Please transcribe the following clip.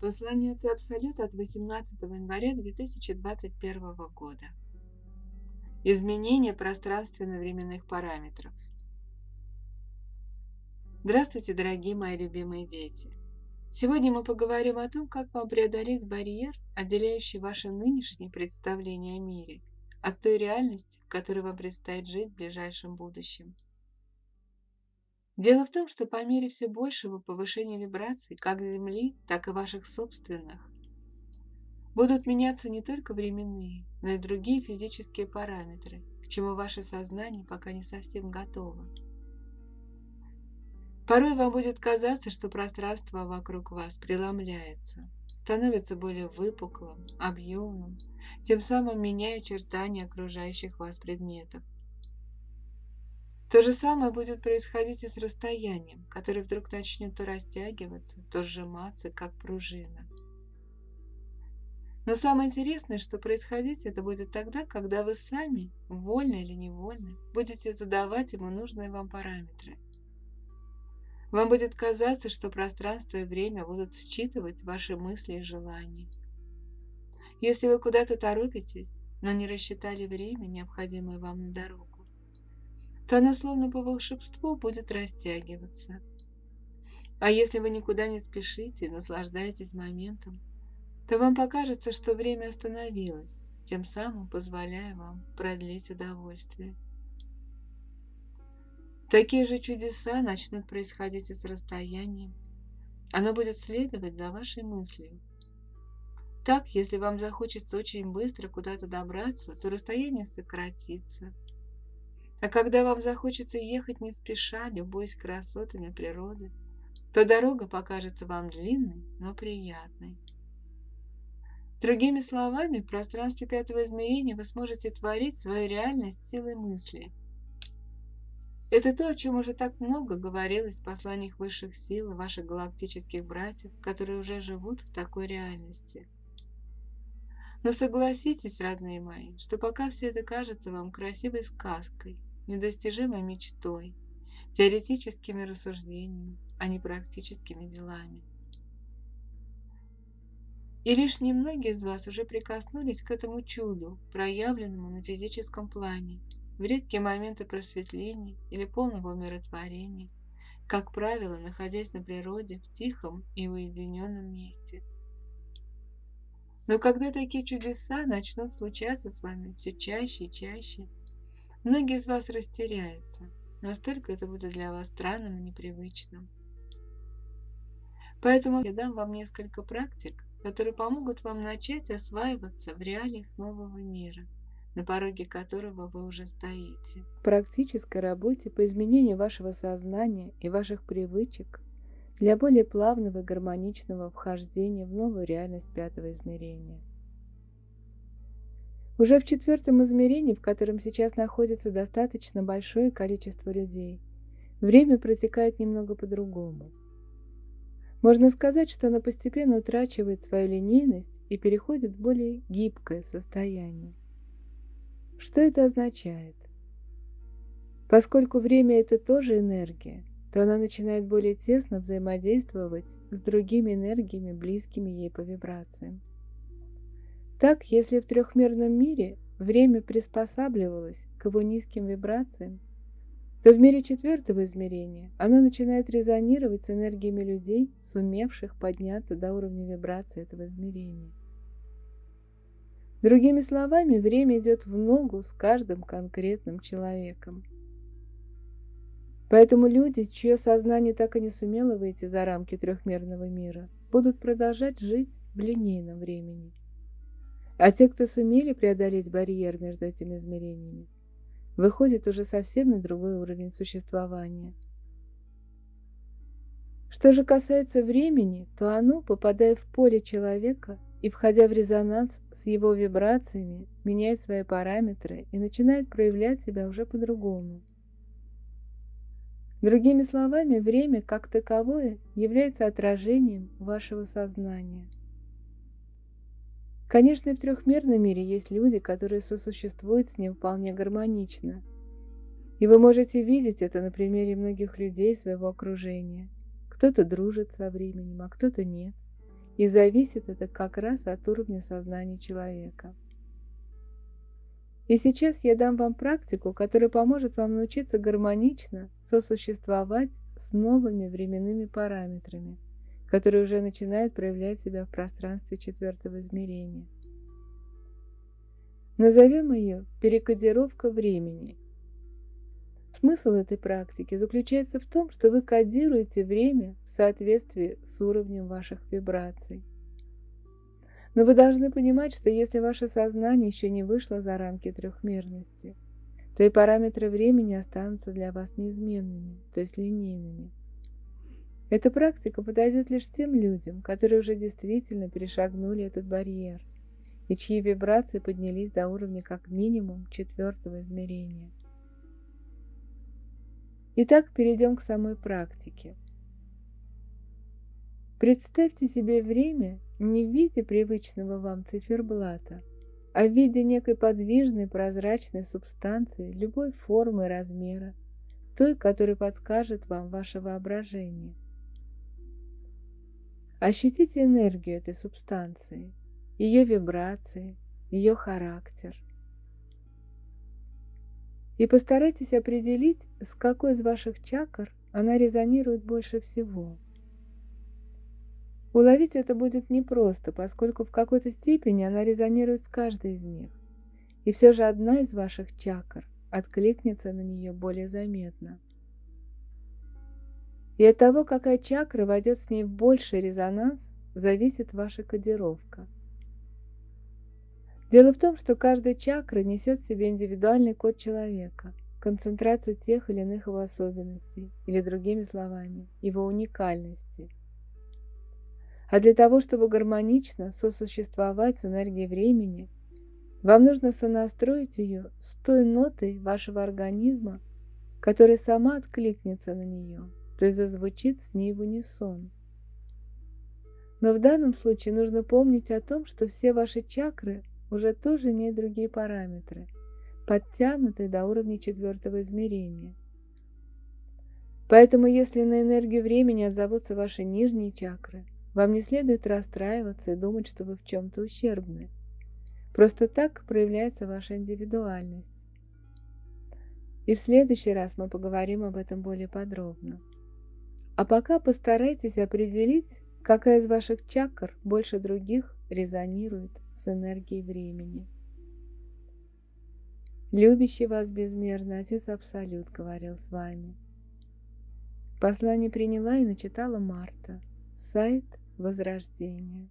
Послание от Абсолюта от 18 января 2021 года. Изменение пространственно-временных параметров. Здравствуйте, дорогие мои любимые дети! Сегодня мы поговорим о том, как вам преодолеть барьер, отделяющий ваше нынешнее представление о мире от той реальности, в которой вам предстоит жить в ближайшем будущем – Дело в том, что по мере все большего повышения вибраций как Земли, так и ваших собственных, будут меняться не только временные, но и другие физические параметры, к чему ваше сознание пока не совсем готово. Порой вам будет казаться, что пространство вокруг вас преломляется, становится более выпуклым, объемным, тем самым меняя очертания окружающих вас предметов. То же самое будет происходить и с расстоянием, которое вдруг начнет то растягиваться, то сжиматься, как пружина. Но самое интересное, что происходить это будет тогда, когда вы сами, вольно или невольно, будете задавать ему нужные вам параметры. Вам будет казаться, что пространство и время будут считывать ваши мысли и желания. Если вы куда-то торопитесь, но не рассчитали время, необходимое вам на дорогу, то она словно по волшебству будет растягиваться. А если вы никуда не спешите, наслаждаетесь моментом, то вам покажется, что время остановилось, тем самым позволяя вам продлить удовольствие. Такие же чудеса начнут происходить и с расстоянием. Оно будет следовать за вашей мыслью. Так, если вам захочется очень быстро куда-то добраться, то расстояние сократится – а когда вам захочется ехать не спеша, любуясь красотами природы, то дорога покажется вам длинной, но приятной. Другими словами, в пространстве пятого измерения вы сможете творить свою реальность силой мысли. Это то, о чем уже так много говорилось в посланиях высших сил и ваших галактических братьев, которые уже живут в такой реальности. Но согласитесь, родные мои, что пока все это кажется вам красивой сказкой, недостижимой мечтой, теоретическими рассуждениями, а не практическими делами. И лишь немногие из вас уже прикоснулись к этому чуду, проявленному на физическом плане, в редкие моменты просветления или полного умиротворения, как правило, находясь на природе в тихом и уединенном месте. Но когда такие чудеса начнут случаться с вами все чаще и чаще, Многие из вас растеряются, настолько это будет для вас странным и непривычным. Поэтому я дам вам несколько практик, которые помогут вам начать осваиваться в реалиях нового мира, на пороге которого вы уже стоите. В практической работе по изменению вашего сознания и ваших привычек для более плавного и гармоничного вхождения в новую реальность пятого измерения. Уже в четвертом измерении, в котором сейчас находится достаточно большое количество людей, время протекает немного по-другому. Можно сказать, что оно постепенно утрачивает свою линейность и переходит в более гибкое состояние. Что это означает? Поскольку время – это тоже энергия, то она начинает более тесно взаимодействовать с другими энергиями, близкими ей по вибрациям. Так, если в трехмерном мире время приспосабливалось к его низким вибрациям, то в мире четвертого измерения оно начинает резонировать с энергиями людей, сумевших подняться до уровня вибрации этого измерения. Другими словами, время идет в ногу с каждым конкретным человеком. Поэтому люди, чье сознание так и не сумело выйти за рамки трехмерного мира, будут продолжать жить в линейном времени – а те, кто сумели преодолеть барьер между этими измерениями, выходят уже совсем на другой уровень существования. Что же касается времени, то оно, попадая в поле человека и входя в резонанс с его вибрациями, меняет свои параметры и начинает проявлять себя уже по-другому. Другими словами, время как таковое является отражением вашего сознания – Конечно, и в трехмерном мире есть люди, которые сосуществуют с ним вполне гармонично. И вы можете видеть это на примере многих людей своего окружения. Кто-то дружит со временем, а кто-то нет. И зависит это как раз от уровня сознания человека. И сейчас я дам вам практику, которая поможет вам научиться гармонично сосуществовать с новыми временными параметрами, которые уже начинают проявлять себя в пространстве четвертого измерения. Назовем ее перекодировка времени. Смысл этой практики заключается в том, что вы кодируете время в соответствии с уровнем ваших вибраций. Но вы должны понимать, что если ваше сознание еще не вышло за рамки трехмерности, то и параметры времени останутся для вас неизменными, то есть линейными. Эта практика подойдет лишь тем людям, которые уже действительно перешагнули этот барьер и чьи вибрации поднялись до уровня как минимум четвертого измерения. Итак, перейдем к самой практике. Представьте себе время не в виде привычного вам циферблата, а в виде некой подвижной прозрачной субстанции любой формы и размера, той, которая подскажет вам ваше воображение. Ощутите энергию этой субстанции, ее вибрации, ее характер. И постарайтесь определить, с какой из ваших чакр она резонирует больше всего – Уловить это будет непросто, поскольку в какой-то степени она резонирует с каждой из них. И все же одна из ваших чакр откликнется на нее более заметно. И от того, какая чакра войдет с ней в больший резонанс, зависит ваша кодировка. Дело в том, что каждая чакра несет в себе индивидуальный код человека, концентрацию тех или иных его особенностей, или другими словами, его уникальности – а для того, чтобы гармонично сосуществовать с энергией времени, вам нужно сонастроить ее с той нотой вашего организма, которая сама откликнется на нее, то есть зазвучит с ней в унисон. Но в данном случае нужно помнить о том, что все ваши чакры уже тоже имеют другие параметры, подтянутые до уровня четвертого измерения. Поэтому если на энергию времени отзовутся ваши нижние чакры – вам не следует расстраиваться и думать, что вы в чем-то ущербны. Просто так проявляется ваша индивидуальность. И в следующий раз мы поговорим об этом более подробно. А пока постарайтесь определить, какая из ваших чакр больше других резонирует с энергией времени. Любящий вас безмерно Отец Абсолют говорил с вами. Послание приняла и начитала Марта. Сайт Возрождение.